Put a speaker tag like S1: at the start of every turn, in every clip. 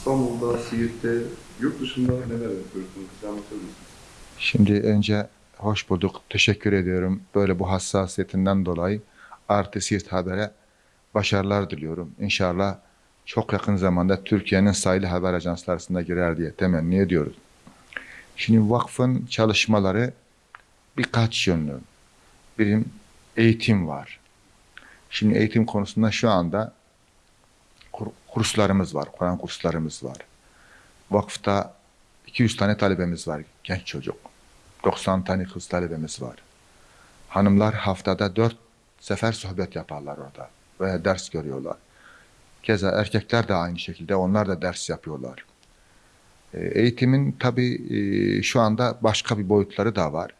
S1: İstanbul'da, Siirt'te, yurt dışında neler yapıyorsunuz? Bize anlatır mısınız?
S2: Şimdi önce hoş bulduk. Teşekkür ediyorum. Böyle bu hassasiyetinden dolayı Artı Siirt Haber'e başarılar diliyorum. İnşallah çok yakın zamanda Türkiye'nin sayılı haber ajansları arasında girer diye temenni ediyoruz. Şimdi vakfın çalışmaları birkaç yönlü. Birim eğitim var. Şimdi eğitim konusunda şu anda kurslarımız var, Kur'an kurslarımız var. Vakıfta 200 tane talebemiz var, genç çocuk. 90 tane kız talebemiz var. Hanımlar haftada 4 sefer sohbet yaparlar orada veya ders görüyorlar. Keza erkekler de aynı şekilde onlar da ders yapıyorlar. E, Eğitimin tabii e, şu anda başka bir boyutları da var.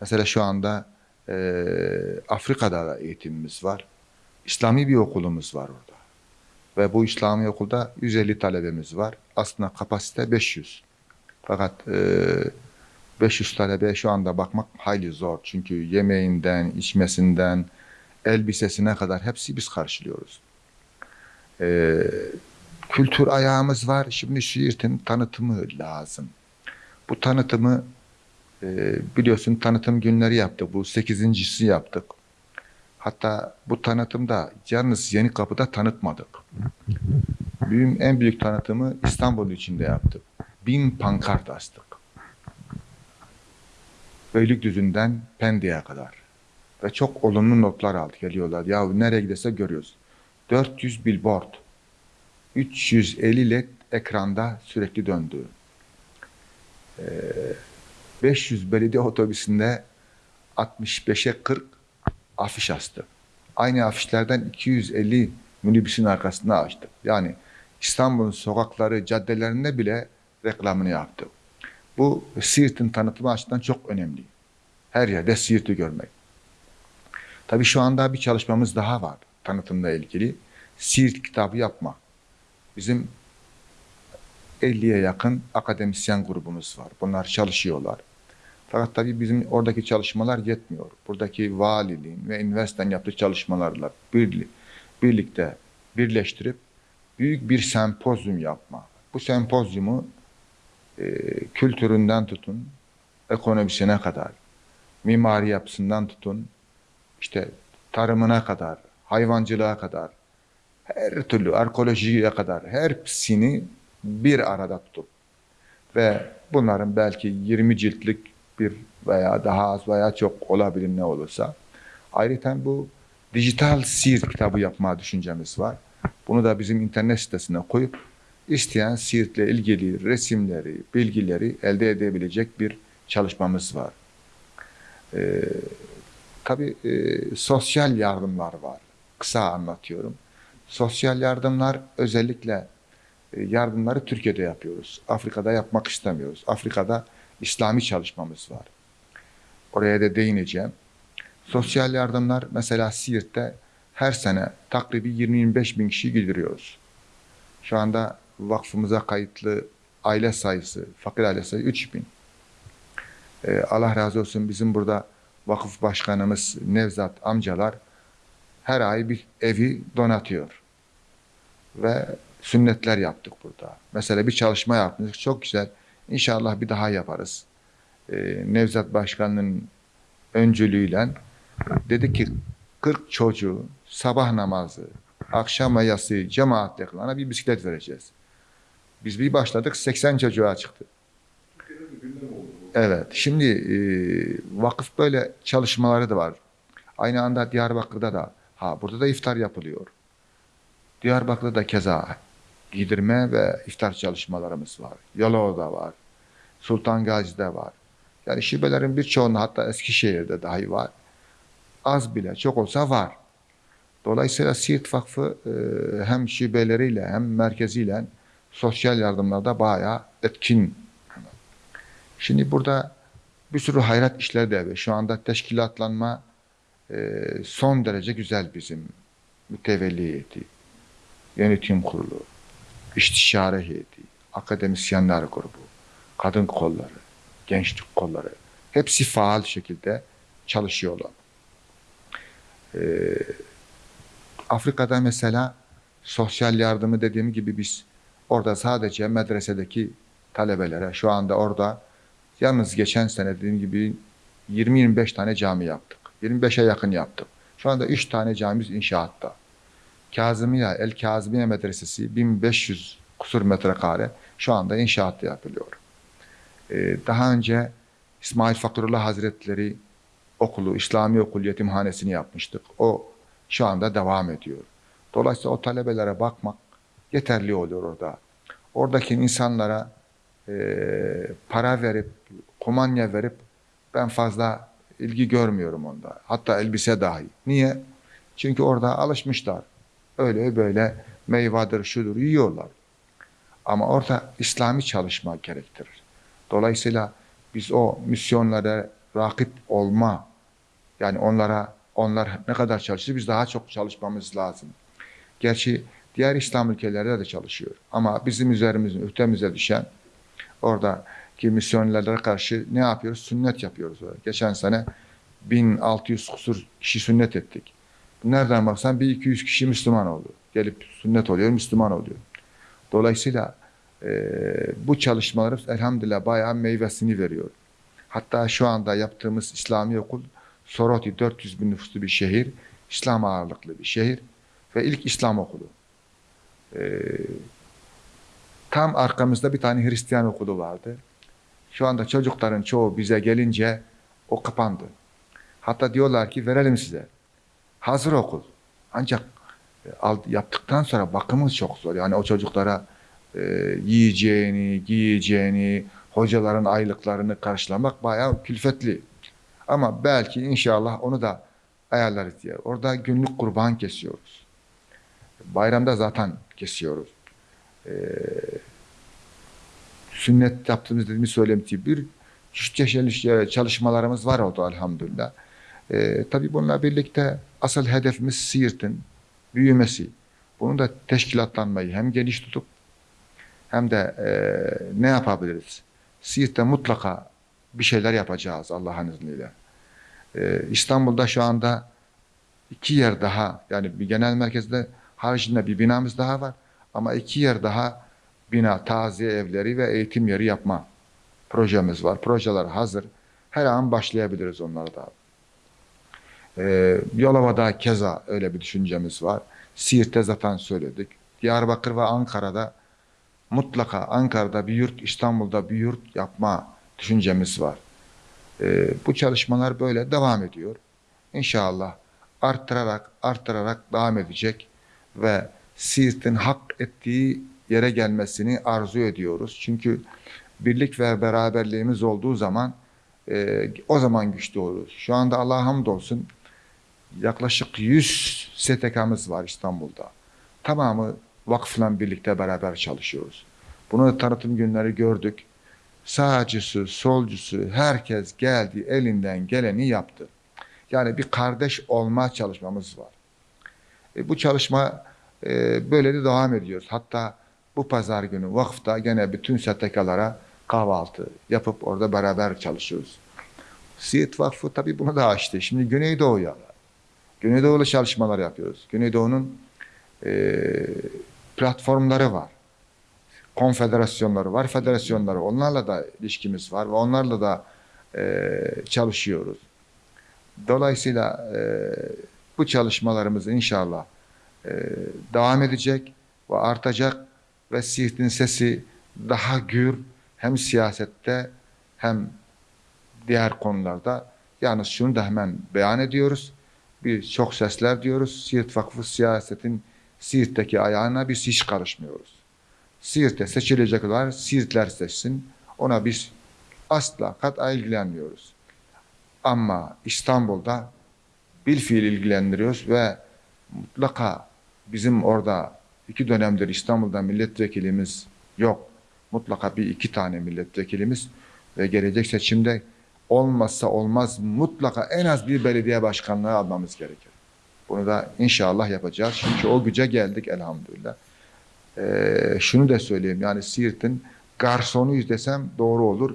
S2: Mesela şu anda e, Afrika'da da eğitimimiz var. İslami bir okulumuz var orada. Ve bu İslami okulda 150 talebemiz var. Aslında kapasite 500. Fakat e, 500 talebeye şu anda bakmak hayli zor. Çünkü yemeğinden, içmesinden, elbisesine kadar hepsi biz karşılıyoruz. E, kültür ayağımız var. Şimdi Siirt'in tanıtımı lazım. Bu tanıtımı e, biliyorsun tanıtım günleri yaptık. Bu sekizincisi yaptık. Hatta bu tanıtımda yalnız Yeni Kapı'da tanıtmadık. Büyüm en büyük tanıtımı İstanbul içinde yaptık. Bin pankart astık. Beylikdüzü'nden Pendik'e kadar. Ve çok olumlu notlar aldık geliyorlar. Ya nereye giderse görüyoruz. 400 billboard. 350 led ekranda sürekli döndü. Ee, 500 belediye otobüsünde 65'e 40 afiş astı. Aynı afişlerden 250 minibüsün arkasına açtık. Yani İstanbul'un sokakları, caddelerinde bile reklamını yaptık. Bu Siirt'in tanıtımı açısından çok önemli. Her yerde Siirt'i görmek. Tabii şu anda bir çalışmamız daha var tanıtımla ilgili. Siirt kitabı yapma. Bizim 50'ye yakın akademisyen grubumuz var. Bunlar çalışıyorlar. Fakat tabii bizim oradaki çalışmalar yetmiyor. Buradaki valiliğin ve üniversitenin yaptığı çalışmalarla birli- birlikte birleştirip büyük bir sempozyum yapma. Bu sempozyumu e, kültüründen tutun, ekonomisine kadar, mimari yapısından tutun, işte tarımına kadar, hayvancılığa kadar, her türlü arkeolojiye kadar hepsini bir arada tutup ve bunların belki 20 ciltlik bir veya daha az veya çok olabilir ne olursa. Ayrıca bu dijital Siirt kitabı yapma düşüncemiz var. Bunu da bizim internet sitesine koyup isteyen Siirt'le ilgili resimleri, bilgileri elde edebilecek bir çalışmamız var. Ee, tabii e, sosyal yardımlar var. Kısa anlatıyorum. Sosyal yardımlar özellikle e, yardımları Türkiye'de yapıyoruz. Afrika'da yapmak istemiyoruz. Afrika'da İslami çalışmamız var. Oraya da değineceğim. Sosyal yardımlar mesela Siirt'te her sene takribi 20-25 bin kişi gidiyoruz. Şu anda vakfımıza kayıtlı aile sayısı, fakir aile sayısı 3 bin. Ee, Allah razı olsun bizim burada vakıf başkanımız Nevzat amcalar her ay bir evi donatıyor. Ve sünnetler yaptık burada. Mesela bir çalışma yaptık. Çok güzel. İnşallah bir daha yaparız. Ee, Nevzat Başkan'ın öncülüğüyle dedi ki 40 çocuğu sabah namazı, akşam ve yatsı cemaatle bir bisiklet vereceğiz. Biz bir başladık 80 çocuğa çıktı. Evet. Şimdi e, vakıf böyle çalışmaları da var. Aynı anda Diyarbakır'da da ha burada da iftar yapılıyor. Diyarbakır'da da keza giydirme ve iftar çalışmalarımız var. Yalova'da var. Sultan Gazi'de var. Yani şubelerin birçoğunda hatta Eskişehir'de dahi var. Az bile çok olsa var. Dolayısıyla Siirt Vakfı e, hem şubeleriyle hem merkeziyle sosyal yardımlarda bayağı etkin. Şimdi burada bir sürü hayrat işleri de var. Şu anda teşkilatlanma e, son derece güzel bizim mütevelli heyeti, yönetim kurulu, istişare heyeti, akademisyenler grubu, kadın kolları, gençlik kolları hepsi faal şekilde çalışıyorlar. Ee, Afrika'da mesela sosyal yardımı dediğim gibi biz Orada sadece medresedeki talebelere şu anda orada yalnız geçen sene dediğim gibi 20-25 tane cami yaptık. 25'e yakın yaptık. Şu anda 3 tane camimiz inşaatta. Kazımiye, El Kazımiye Medresesi 1500 kusur metrekare şu anda inşaatta yapılıyor. Ee, daha önce İsmail Fakırullah Hazretleri okulu, İslami okul yetimhanesini yapmıştık. O şu anda devam ediyor. Dolayısıyla o talebelere bakmak yeterli oluyor orada. Oradaki insanlara e, para verip, kumanya verip ben fazla ilgi görmüyorum onda. Hatta elbise dahi. Niye? Çünkü orada alışmışlar. Öyle böyle meyvadır, şudur yiyorlar. Ama orada İslami çalışma gerektirir. Dolayısıyla biz o misyonlara rakip olma, yani onlara onlar ne kadar çalışır biz daha çok çalışmamız lazım. Gerçi diğer İslam ülkelerde de çalışıyor. Ama bizim üzerimizin, ühtemize düşen oradaki misyonerlere karşı ne yapıyoruz? Sünnet yapıyoruz. Geçen sene 1600 kusur kişi sünnet ettik. Nereden baksan bir 200 kişi Müslüman oldu. Gelip sünnet oluyor, Müslüman oluyor. Dolayısıyla e, bu çalışmalarımız elhamdülillah bayağı meyvesini veriyor. Hatta şu anda yaptığımız İslami okul Soroti 400 bin nüfuslu bir şehir, İslam ağırlıklı bir şehir ve ilk İslam okulu. E, tam arkamızda bir tane Hristiyan okulu vardı. Şu anda çocukların çoğu bize gelince o kapandı. Hatta diyorlar ki verelim size. Hazır okul. Ancak e, yaptıktan sonra bakımı çok zor. Yani o çocuklara e, yiyeceğini, giyeceğini, hocaların aylıklarını karşılamak bayağı külfetli. Ama belki inşallah onu da ayarlarız diye. Orada günlük kurban kesiyoruz. Bayramda zaten kesiyoruz. Ee, sünnet yaptığımız dediğimiz söylemti bir çeşitli çalışmalarımız var oldu elhamdülillah. Ee, tabii bununla birlikte asıl hedefimiz Siirt'in büyümesi. Bunun da teşkilatlanmayı hem geniş tutup hem de e, ne yapabiliriz? Siirt'te mutlaka bir şeyler yapacağız Allah'ın izniyle. Ee, İstanbul'da şu anda iki yer daha yani bir genel merkezde haricinde bir binamız daha var. Ama iki yer daha bina, taziye evleri ve eğitim yeri yapma projemiz var. Projeler hazır. Her an başlayabiliriz onlara da. Ee, Yalova'da keza öyle bir düşüncemiz var. Siirt'te zaten söyledik. Diyarbakır ve Ankara'da mutlaka Ankara'da bir yurt, İstanbul'da bir yurt yapma düşüncemiz var. Ee, bu çalışmalar böyle devam ediyor. İnşallah arttırarak, arttırarak devam edecek ve Siirt'in hak ettiği yere gelmesini arzu ediyoruz. Çünkü birlik ve beraberliğimiz olduğu zaman e, o zaman güçlü oluruz. Şu anda Allah'a hamdolsun yaklaşık 100 STK'mız var İstanbul'da. Tamamı vakıfla birlikte beraber çalışıyoruz. Bunu tanıtım günleri gördük. Sağcısı, solcusu herkes geldi elinden geleni yaptı. Yani bir kardeş olma çalışmamız var. E, bu çalışma e, böyle de devam ediyoruz. Hatta bu pazar günü vakıfta gene bütün STK'lara kahvaltı yapıp orada beraber çalışıyoruz. Siirt Vakfı tabii bunu da açtı. Şimdi Güneydoğu'ya, Güneydoğu'la çalışmalar yapıyoruz. Güneydoğu'nun e, platformları var. Konfederasyonları var, federasyonları. Onlarla da ilişkimiz var ve onlarla da e, çalışıyoruz. Dolayısıyla e, bu çalışmalarımız inşallah e, devam edecek ve artacak ve Siirt'in sesi daha gür hem siyasette hem diğer konularda. Yalnız şunu da hemen beyan ediyoruz. Bir çok sesler diyoruz. Siirt Vakfı siyasetin Siirt'teki ayağına biz hiç karışmıyoruz. Siirt'te seçilecekler, Siirtler seçsin. Ona biz asla kat'a ilgilenmiyoruz. Ama İstanbul'da bilfiil ilgilendiriyoruz ve mutlaka bizim orada iki dönemdir İstanbul'da milletvekilimiz yok. Mutlaka bir iki tane milletvekilimiz ve gelecek seçimde olmazsa olmaz mutlaka en az bir belediye başkanlığı almamız gerekir. Bunu da inşallah yapacağız. Çünkü o güce geldik elhamdülillah. Ee, şunu da söyleyeyim yani Siirt'in garsonuyuz desem doğru olur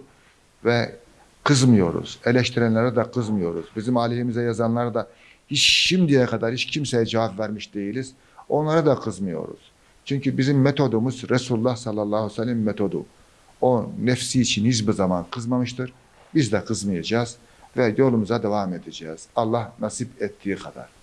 S2: ve kızmıyoruz. Eleştirenlere de kızmıyoruz. Bizim aleyhimize yazanlara da hiç şimdiye kadar hiç kimseye cevap vermiş değiliz. Onlara da kızmıyoruz. Çünkü bizim metodumuz Resulullah sallallahu aleyhi ve sellem metodu. O nefsi için hiçbir zaman kızmamıştır. Biz de kızmayacağız ve yolumuza devam edeceğiz. Allah nasip ettiği kadar.